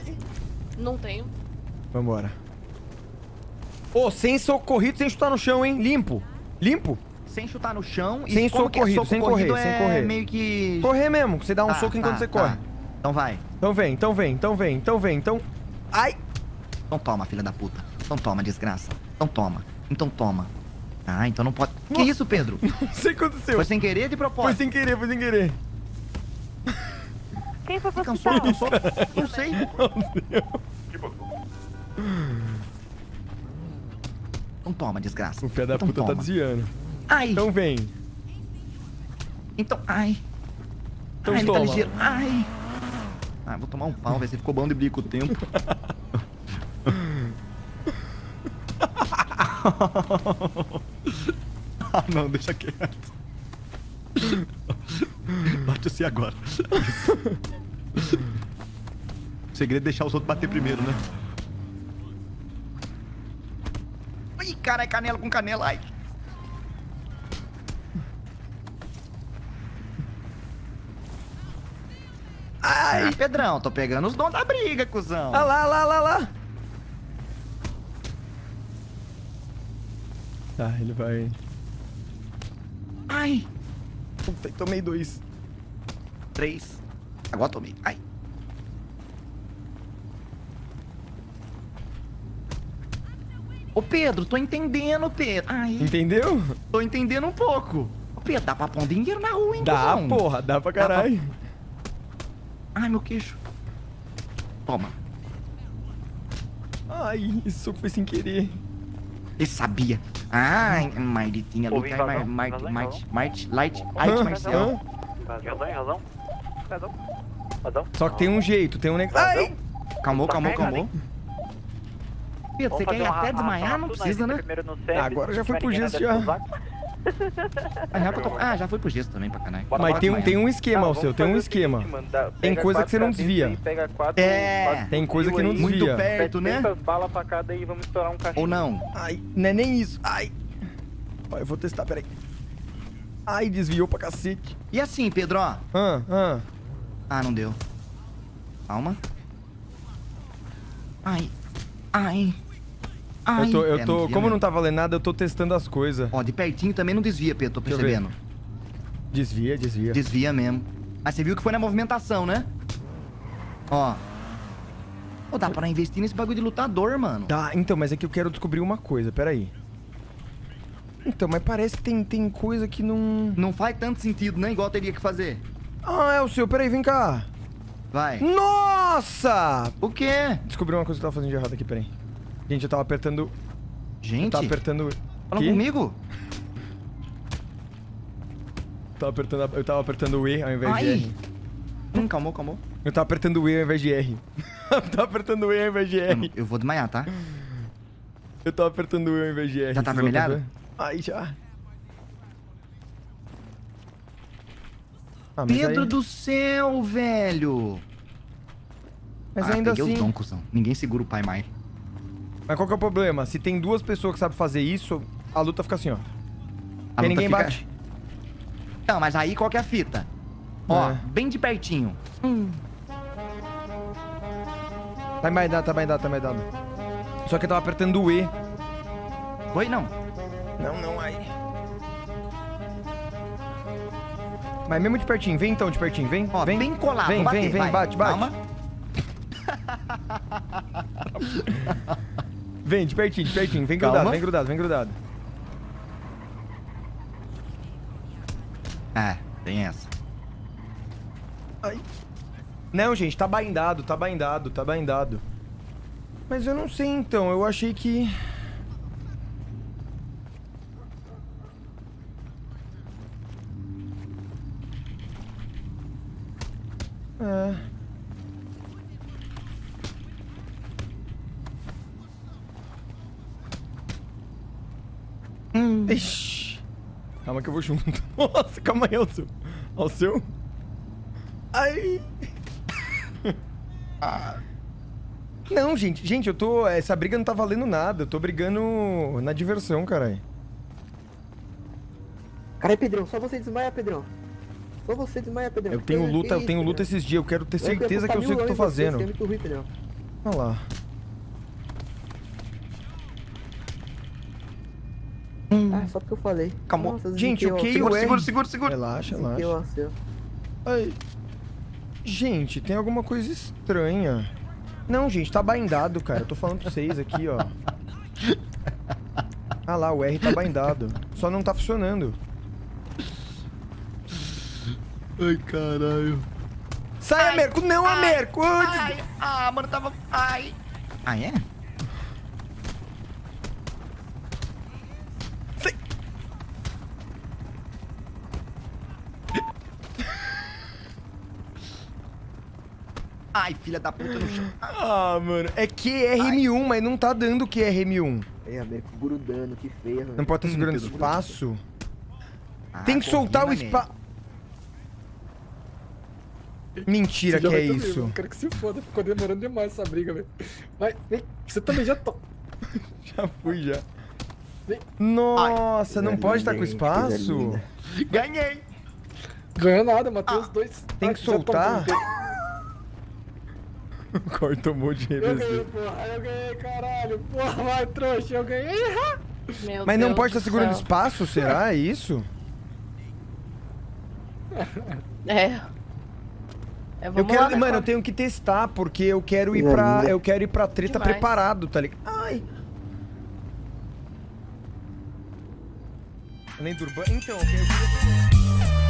base? Não tenho. Vambora. Ô, sem socorrido, sem chutar no chão, hein? Limpo. Limpo? Sem chutar no chão e Sem que é socorrido, soco sem correr, corrido sem é correr. meio que... Correr mesmo, você dá um Tá, soco enquanto tá, você tá. corre. Então vai. Então vem, então vem, então vem, então vem, então... Ai! Então toma, filha da puta. Então toma, desgraça. Então toma. Então toma. Ah, então não pode... Que isso, Pedro? Não sei o que aconteceu. Foi sem querer de Foi propósito? sem querer, foi sem querer. Quem foi pro Cansou, hospital? cansou? Não sei. Então toma, desgraça. O pé da então puta tá toma. desviando. Ai, Então vem. então... Ai. Então ai, ele toma. tá ligeiro. Ai. Ah, vou tomar um pau, velho. Você ficou bom de briga com o tempo. ah, não, deixa quieto. Você agora. o segredo é deixar os outros bater primeiro, né? Ih, cara, é canela com canela, ai. Ai, Ah, Pedrão, tô pegando os dons da briga, cuzão. Ah lá, lá, lá, lá. Tá, ele vai... Ai. Puta, tomei dois. Três. Agora tomei. Ai. Ô, Pedro, tô entendendo, Pedro. Ai, Entendeu? tô entendendo um pouco. Ô, Pedro, dá pra pôr um dinheiro na rua, hein, Dá, cuzão? porra, dá pra Dá pra- caralho. Ai, meu queixo. Toma. Ai, esse soco foi sem querer. Ele sabia. Ai, luta. invasão, Marte, Marte. Marte, Light, Hã? Light, Marcel. Razão, razão. Só que tem um jeito, tem um negócio... Ai! Calmou, Tá calmou, calmou. Pedro, você quer ir até desmaiar? Não precisa, aí, né? Agora já foi pro na já. Ah, já, ah, já foi pro gesto também, pra caralho. Bora, Mas tem um, tem um esquema, Não, o seu, tem um esquema. Tem coisa que você não desvia. aí, Pega quatro, É, quatro tem coisa que não desvia. Muito perto, né? 700 balas pra cada e vamos estourar um. Ou não? Ai, não é nem isso. Ai. Ó, eu vou testar, peraí. Ai, desviou pra cacete. E assim, Pedro, ó. Ah, ah. Ah, não deu. Calma. Ai. Ai. Ai. Eu tô, eu É, tô, desvia como não mesmo. tá valendo nada, eu tô testando as coisas. Ó, de pertinho também não desvia, Pedro, tô percebendo. Desvia, desvia. Desvia mesmo. Mas você viu que foi na movimentação, né? Ó. Pô, dá pra investir nesse bagulho de lutador, mano. Tá, então, mas é que eu quero descobrir uma coisa, peraí. Então, mas parece que tem, tem coisa que não... Não faz tanto sentido, né? Igual teria que fazer. Ah, é o seu, peraí, vem cá. Vai. Nossa! O quê? Descobri uma coisa que eu tava fazendo de errado aqui, peraí. Gente, eu tava apertando... Eu Gente, tava apertando... fala comigo. Tava apertando, eu tava apertando o E ao invés de Ai. R. Hum, calmou, calmou. Eu tava apertando o E ao invés de R. eu tava apertando o E ao invés de Eu, R. eu vou desmaiar, tá? Eu tava apertando o E ao invés de R. Já tá Vocês vão avermelhado? ver? Ai, já. Ah, Pedro aí- do céu, velho. Mas ah, ainda assim... dom, cuzão. Ninguém segura o pai mais. Mas qual que é o problema? Se tem duas pessoas que sabem fazer isso, a luta fica assim, ó. A ninguém fica- bate. Não, mas aí qual que é a fita? Ó, É. bem de pertinho. Tá mais dado, tá mais dado, tá mais dado. Só que eu tava apertando o E. Foi não. Não, não, aí. Mas mesmo de pertinho, vem então de pertinho, vem. Ó, vem. bem colado. Vem, bater, vem, vem, vai. bate, bate. Calma. Vem, de pertinho, de pertinho. Vem Calma. grudado, vem grudado, vem grudado. É, tem essa. Ai. Não, gente, tá baindado, tá baindado, tá baindado. Mas eu não sei então, eu achei que... É... Hum. Ixi. Calma que eu vou junto. Nossa, calma aí, ao seu. Ao seu? Ai. Ah. Não, gente, gente, eu tô. Essa briga não tá valendo nada. Eu tô brigando na diversão, caralho. Caralho, Pedrão, só você desmaia, Pedrão. Só você desmaia, Pedrão. Eu tenho luta, eu tenho luta esses dias. Eu quero ter certeza que eu sei o que eu tô fazendo. você é muito ruim, Pedrão. Olha lá. Ah, só porque eu falei. Calma. Nossa, Gente, o que Segura, o segura, R- segura, segura. Relaxa, relaxa. Ai. Gente, tem alguma coisa estranha. Não, gente, tá baindado, cara. Eu tô falando pra vocês aqui, ó. Ah lá, o R tá baindado. Só não tá funcionando. Ai, caralho. Sai, Amerco! Não, Amerco! Ai, des- Ai, ah, mano, tava... Ai. Ah, é? Sai. Ai, filha da puta no chão. Ah, mano. É QRM1, mas não tá dando QRM1. Aí, Américo, grudando, que feio. Não pode estar segurando espaço. Ah, Tem que soltar o espaço. Mentira que é também, isso. mano. Quero que se foda, ficou demorando demais essa briga, velho. Vai, vem. Você também já tá. Já fui, já. Vem. Nossa, não Coisa pode estar com espaço? Ganhei. Ganhou nada, matei os dois. Ah, tem Ai, que soltar? tomou. Corta um monte de Eu ganhei, porra. Eu ganhei, caralho. Porra, vai, trouxa. Eu ganhei. Meu Mas não Deus pode estar do segurando céu. espaço, será? É isso? É. É, Eu quero, lá, né, mano, eu tenho que testar, porque eu quero ir pra. Eu quero ir pra treta Demais. preparado, tá ligado? Ai! Além do urbano. Então, eu queria.